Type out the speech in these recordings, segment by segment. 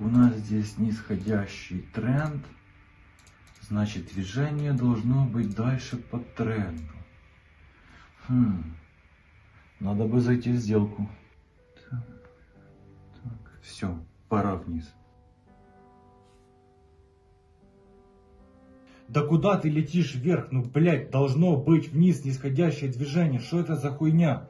У нас здесь нисходящий тренд. Значит, движение должно быть дальше по тренду. Хм. Надо бы зайти в сделку. Так, так, все, пора вниз. Да куда ты летишь вверх? Ну, блядь, должно быть вниз нисходящее движение. Что это за хуйня?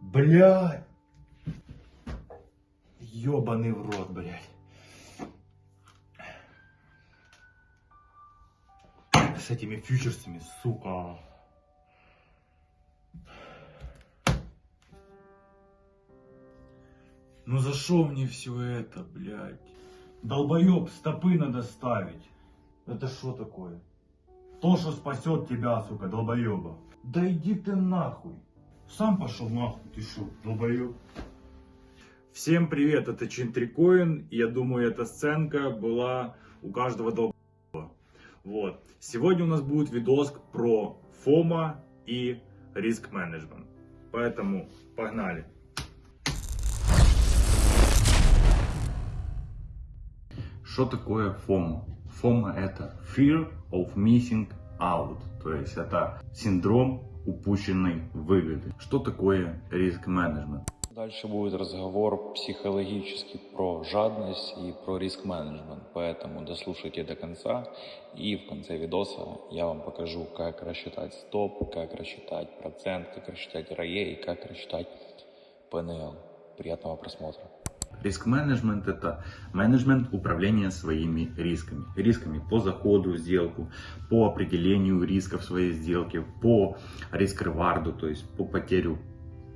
Блядь. Ёбаный в рот, блядь. С этими фьючерсами, сука. Ну за что мне все это, блядь? Долбоеб, стопы надо ставить. Это что такое? То, что спасет тебя, сука, долбоеба. Да иди ты нахуй. Сам пошел нахуй, ты что, долбоеб? Всем привет, это Чинтрикоин. Я думаю, эта сценка была у каждого долбоеба. Вот. Сегодня у нас будет видос про ФОМа и риск менеджмент. Поэтому погнали. Что такое FOMO? FOMO это Fear of Missing Out, то есть это синдром упущенной выгоды. Что такое риск менеджмент? Дальше будет разговор психологический про жадность и про риск-менеджмент, поэтому дослушайте до конца и в конце видоса я вам покажу, как рассчитать стоп, как рассчитать процент, как рассчитать ROE и как рассчитать PNL. Приятного просмотра. Риск-менеджмент – это менеджмент управления своими рисками. Рисками по заходу в сделку, по определению рисков своей сделки, по риск-реварду, то есть по потерю,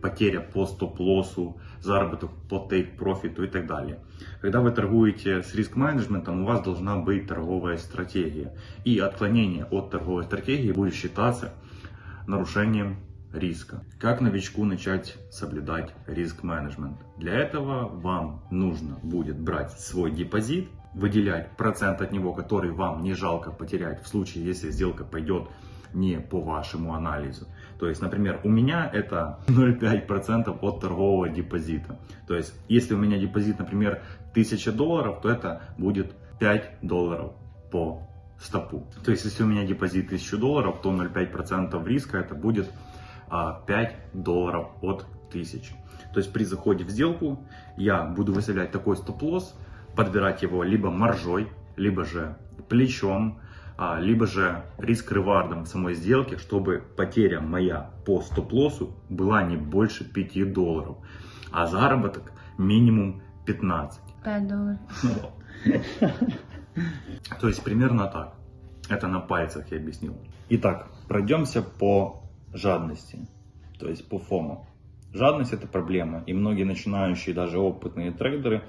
потеря по стоп-лоссу, заработок по тейк-профиту и так далее. Когда вы торгуете с риск-менеджментом, у вас должна быть торговая стратегия. И отклонение от торговой стратегии будет считаться нарушением риска. Как новичку начать соблюдать риск-менеджмент? Для этого вам нужно будет брать свой депозит, выделять процент от него, который вам не жалко потерять в случае, если сделка пойдет не по вашему анализу. То есть, например, у меня это 0,5% от торгового депозита. То есть, если у меня депозит, например, 1000 долларов, то это будет 5 долларов по стопу. То есть, если у меня депозит 1000 долларов, то 0,5% риска это будет 5 долларов от 1000. То есть при заходе в сделку я буду выставлять такой стоп-лосс, подбирать его либо маржой, либо же плечом, а, либо же риск-ревардом самой сделки, чтобы потеря моя по стоп-лоссу была не больше 5 долларов, а заработок минимум 15. 5 долларов. То есть примерно так. Это на пальцах я объяснил. Итак, пройдемся по жадности, то есть по фому. Жадность это проблема, и многие начинающие, даже опытные трейдеры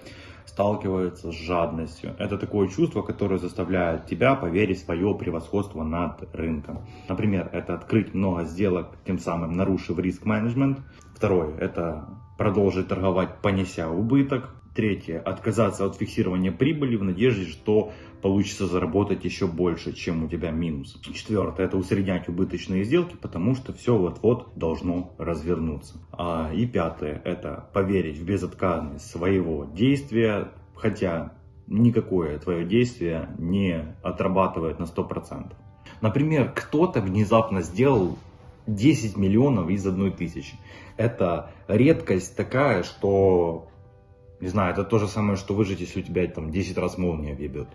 сталкиваются с жадностью. Это такое чувство, которое заставляет тебя поверить в свое превосходство над рынком. Например, это открыть много сделок, тем самым нарушив риск-менеджмент. Второе, это продолжить торговать, понеся убыток. Третье, отказаться от фиксирования прибыли в надежде, что получится заработать еще больше, чем у тебя минус. Четвертое, это усреднять убыточные сделки, потому что все вот-вот должно развернуться. А, и пятое, это поверить в безотказность своего действия, хотя никакое твое действие не отрабатывает на 100%. Например, кто-то внезапно сделал 10 миллионов из одной тысячи. Это редкость такая, что не знаю, это то же самое, что выжить, если у тебя там 10 раз молния въебет.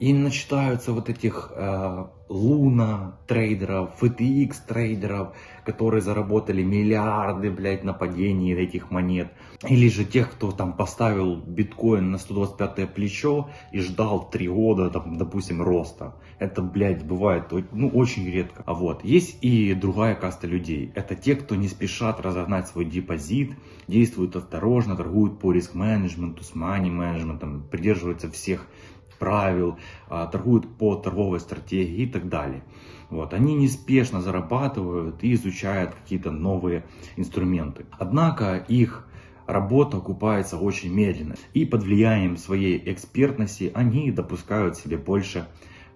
И начитаются вот этих э, луна трейдеров, FTX трейдеров, которые заработали миллиарды, блядь, на падении этих монет. Или же тех, кто там поставил биткоин на 125 плечо и ждал 3 года, там, допустим, роста. Это, блядь, бывает ну, очень редко. А вот, есть и другая каста людей. Это те, кто не спешат разогнать свой депозит, действуют осторожно, торгуют по риск-менеджменту, с мани-менеджментом, придерживаются всех правил, а, торгуют по торговой стратегии и так далее. Вот. Они неспешно зарабатывают и изучают какие-то новые инструменты. Однако их работа окупается очень медленно. И под влиянием своей экспертности они допускают себе больше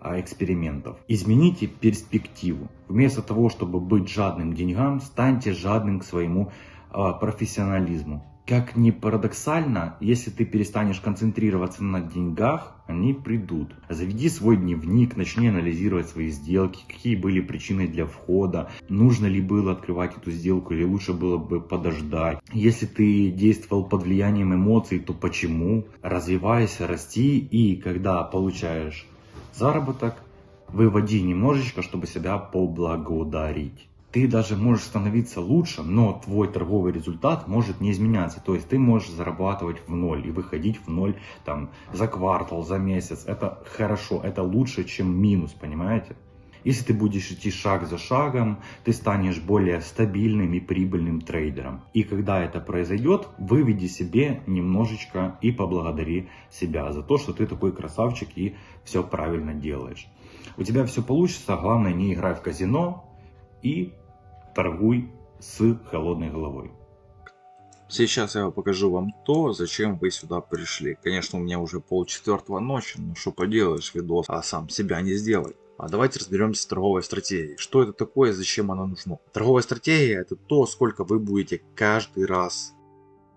а, экспериментов. Измените перспективу. Вместо того, чтобы быть жадным к деньгам, станьте жадным к своему а, профессионализму. Как ни парадоксально, если ты перестанешь концентрироваться на деньгах, они придут. Заведи свой дневник, начни анализировать свои сделки, какие были причины для входа, нужно ли было открывать эту сделку или лучше было бы подождать. Если ты действовал под влиянием эмоций, то почему? Развивайся, расти и когда получаешь заработок, выводи немножечко, чтобы себя поблагодарить ты даже можешь становиться лучше, но твой торговый результат может не изменяться. То есть ты можешь зарабатывать в ноль и выходить в ноль там, за квартал, за месяц. Это хорошо, это лучше, чем минус, понимаете? Если ты будешь идти шаг за шагом, ты станешь более стабильным и прибыльным трейдером. И когда это произойдет, выведи себе немножечко и поблагодари себя за то, что ты такой красавчик и все правильно делаешь. У тебя все получится, главное не играй в казино и торгуй с холодной головой. Сейчас я покажу вам то, зачем вы сюда пришли. Конечно, у меня уже полчетвертого ночи, но что поделаешь, видос, а сам себя не сделай. А давайте разберемся с торговой стратегией. Что это такое, зачем она нужна? Торговая стратегия это то, сколько вы будете каждый раз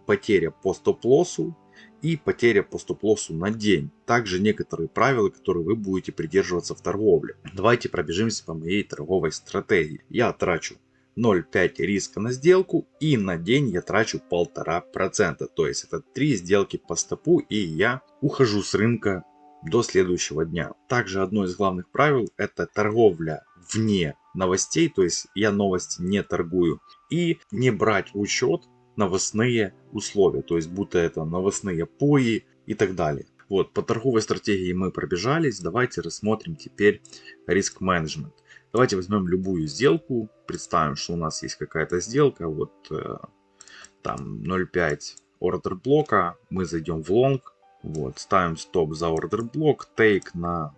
потеря по стоп-лоссу и потеря по стоп-лоссу на день. Также некоторые правила, которые вы будете придерживаться в торговле. Давайте пробежимся по моей торговой стратегии. Я трачу 0,5 риска на сделку и на день я трачу 1,5%. То есть это 3 сделки по стопу и я ухожу с рынка до следующего дня. Также одно из главных правил это торговля вне новостей, то есть я новости не торгую. И не брать в учет новостные условия, то есть будто это новостные пои и так далее. Вот, по торговой стратегии мы пробежались, давайте рассмотрим теперь риск менеджмент. Давайте возьмем любую сделку, представим, что у нас есть какая-то сделка, вот э, там 0.5 ордер блока, мы зайдем в лонг, вот, ставим стоп за ордер блок, тейк на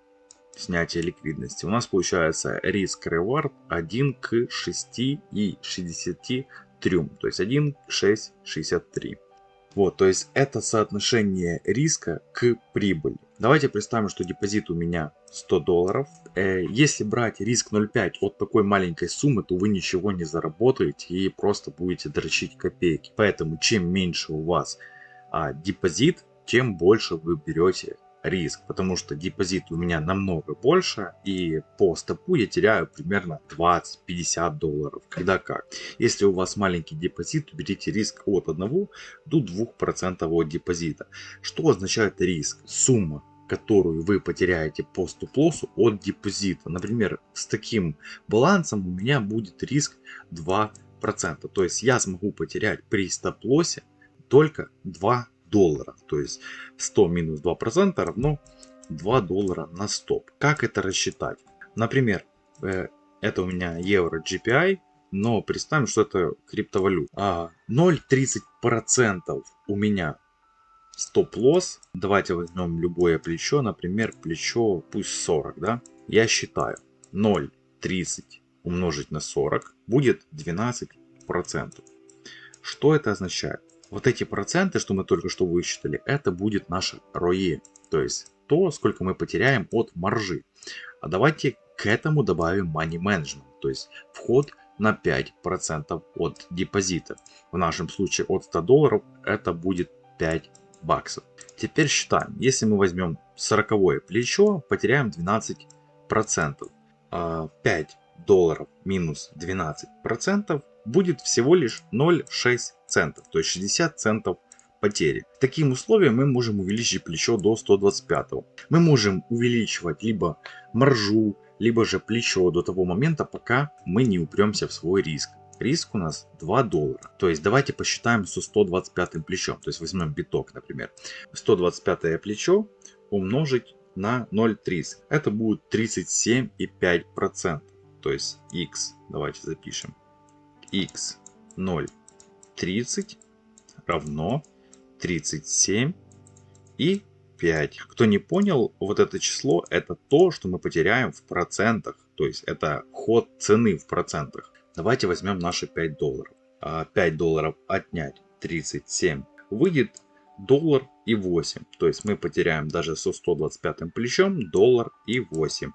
снятие ликвидности. У нас получается риск reward 1 к 6 и 63, то есть 1 к 6, 63. Вот, то есть это соотношение риска к прибыли. Давайте представим, что депозит у меня 100 долларов. Э, если брать риск 0,5 от такой маленькой суммы, то вы ничего не заработаете и просто будете дрочить копейки. Поэтому чем меньше у вас а, депозит, тем больше вы берете риск, потому что депозит у меня намного больше, и по стопу я теряю примерно 20-50 долларов. Когда как. Если у вас маленький депозит, берите риск от 1 до 2% от депозита. Что означает риск? Сумма которую вы потеряете по стоп-лоссу от депозита. Например, с таким балансом у меня будет риск 2%. То есть я смогу потерять при стоп-лоссе только 2 доллара. То есть 100 минус 2% равно 2 доллара на стоп. Как это рассчитать? Например, э, это у меня евро GPI, но представим, что это криптовалюта. А 0,30% у меня стоп-лосс. Давайте возьмем любое плечо, например, плечо пусть 40, да? Я считаю 0,30 умножить на 40 будет 12%. Что это означает? Вот эти проценты, что мы только что высчитали, это будет наше ROE. То есть то, сколько мы потеряем от маржи. А давайте к этому добавим money management. То есть вход на 5% от депозита. В нашем случае от 100 долларов это будет 5 баксов. Теперь считаем. Если мы возьмем 40 плечо, потеряем 12%. 5 а, долларов минус 12% будет всего лишь 0,6 центов, то есть 60 центов потери. Таким условием мы можем увеличить плечо до 125. Мы можем увеличивать либо маржу, либо же плечо до того момента, пока мы не упремся в свой риск. Риск у нас 2 доллара. То есть давайте посчитаем со 125 плечом. То есть возьмем биток, например. 125 плечо умножить на 0,30. Это будет 37,5%. То есть x, давайте запишем x 0 30 равно 37 и 5. Кто не понял, вот это число это то, что мы потеряем в процентах. То есть это ход цены в процентах. Давайте возьмем наши 5 долларов. 5 а долларов отнять 37 выйдет доллар и 8. То есть мы потеряем даже со 125 плечом доллар и 8.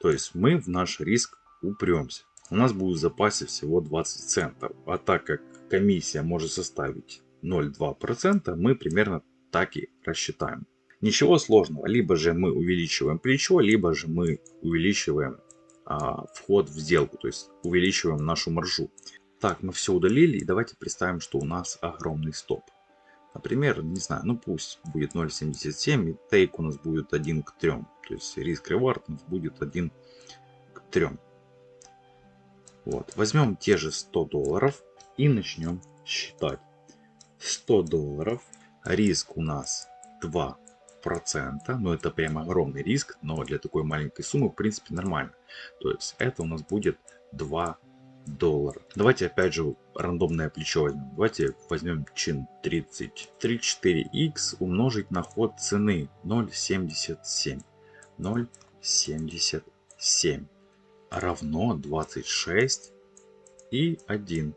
То есть мы в наш риск упремся. У нас будет в запасе всего 20 центов. А так как комиссия может составить 0,2%, мы примерно так и рассчитаем. Ничего сложного. Либо же мы увеличиваем плечо, либо же мы увеличиваем а, вход в сделку. То есть увеличиваем нашу маржу. Так, мы все удалили. И давайте представим, что у нас огромный стоп. Например, не знаю, ну пусть будет 0.77 и тейк у нас будет 1 к 3. То есть риск ревард у нас будет 1 к 3. Вот. Возьмем те же 100 долларов и начнем считать. 100 долларов. Риск у нас 2 процента. Но это прям огромный риск. Но для такой маленькой суммы в принципе нормально. То есть это у нас будет 2 доллара. Давайте опять же рандомное плечо возьмем. Давайте возьмем чин 30. 34x умножить на ход цены 0.77. 0.77 равно 26 и 1.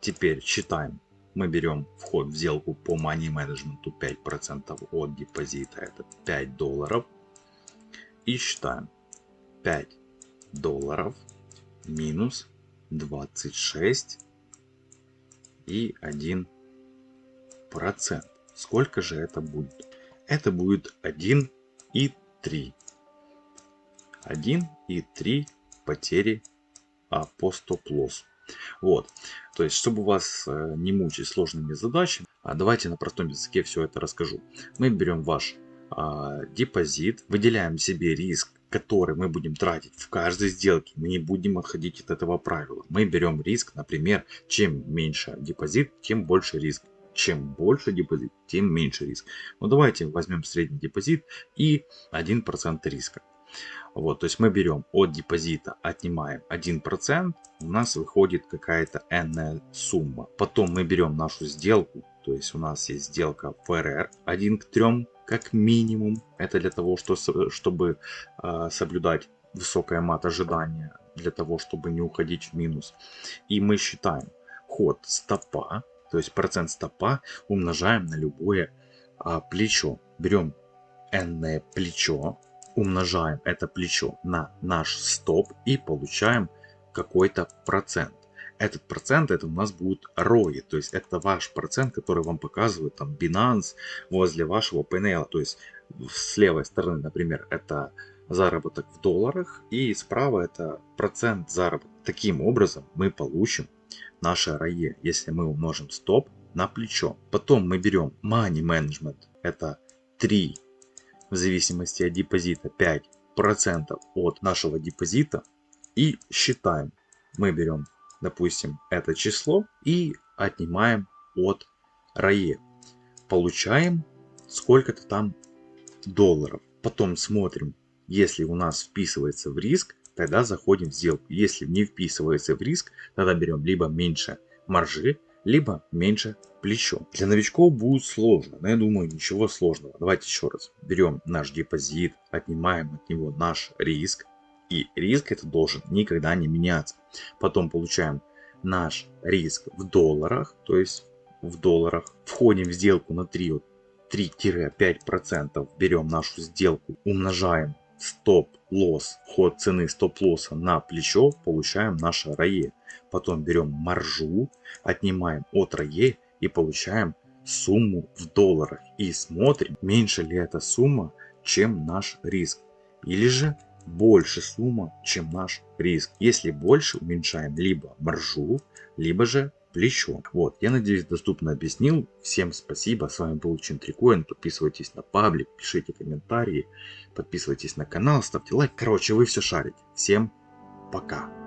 Теперь считаем. Мы берем вход в сделку по money management 5% от депозита. Это 5 долларов. И считаем. 5 долларов минус 26 и 1 процент. Сколько же это будет? Это будет 1 и 3. 1 и 3 потери а, по стоп-лоссу. Вот, то есть, чтобы вас э, не мучить сложными задачами, а давайте на простом языке все это расскажу. Мы берем ваш а, депозит, выделяем себе риск который мы будем тратить в каждой сделке, мы не будем отходить от этого правила. Мы берем риск, например, чем меньше депозит, тем больше риск. Чем больше депозит, тем меньше риск. Ну давайте возьмем средний депозит и 1% риска. Вот, то есть мы берем от депозита, отнимаем 1%, у нас выходит какая-то n сумма. Потом мы берем нашу сделку, то есть у нас есть сделка ФРР 1 к 3, как минимум. Это для того, что, чтобы э, соблюдать высокое мат ожидания, для того, чтобы не уходить в минус. И мы считаем ход стопа, то есть процент стопа умножаем на любое э, плечо. Берем n плечо, умножаем это плечо на наш стоп и получаем какой-то процент этот процент это у нас будет ROI, то есть это ваш процент, который вам показывает там Binance возле вашего PNL, то есть с левой стороны, например, это заработок в долларах и справа это процент заработка. Таким образом мы получим наше ROE, если мы умножим стоп на плечо. Потом мы берем Money Management, это 3 в зависимости от депозита 5% от нашего депозита и считаем. Мы берем допустим, это число и отнимаем от RAE. Получаем сколько-то там долларов. Потом смотрим, если у нас вписывается в риск, тогда заходим в сделку. Если не вписывается в риск, тогда берем либо меньше маржи, либо меньше плечо. Для новичков будет сложно, но я думаю ничего сложного. Давайте еще раз. Берем наш депозит, отнимаем от него наш риск, и риск это должен никогда не меняться. Потом получаем наш риск в долларах, то есть в долларах. Входим в сделку на 3-5%, берем нашу сделку, умножаем стоп-лосс, ход цены стоп-лосса на плечо, получаем наше РАЕ. Потом берем маржу, отнимаем от РАЕ и получаем сумму в долларах. И смотрим, меньше ли эта сумма, чем наш риск. Или же больше сумма, чем наш риск. Если больше, уменьшаем либо маржу, либо же плечо. Вот, я надеюсь, доступно объяснил. Всем спасибо, с вами был Чинтрикоин. Подписывайтесь на паблик, пишите комментарии, подписывайтесь на канал, ставьте лайк. Короче, вы все шарите. Всем пока.